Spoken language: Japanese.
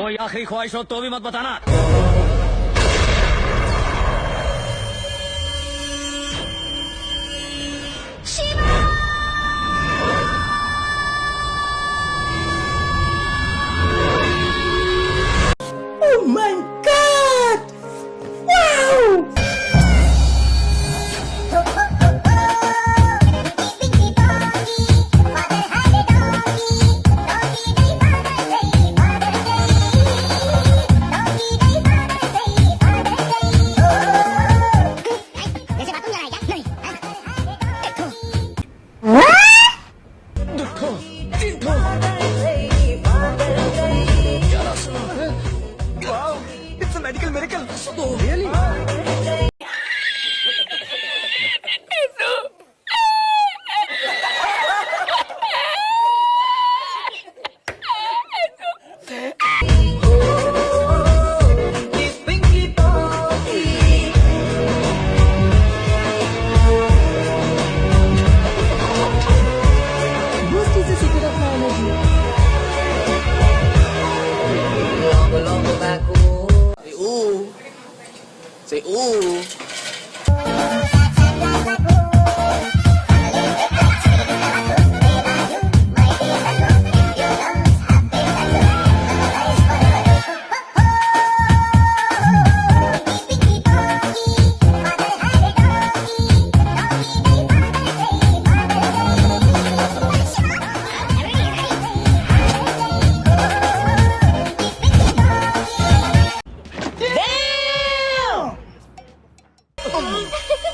وهي آخری خواهش رو تو بھی مت بتانا Oh my god! Really? Say ooh. ン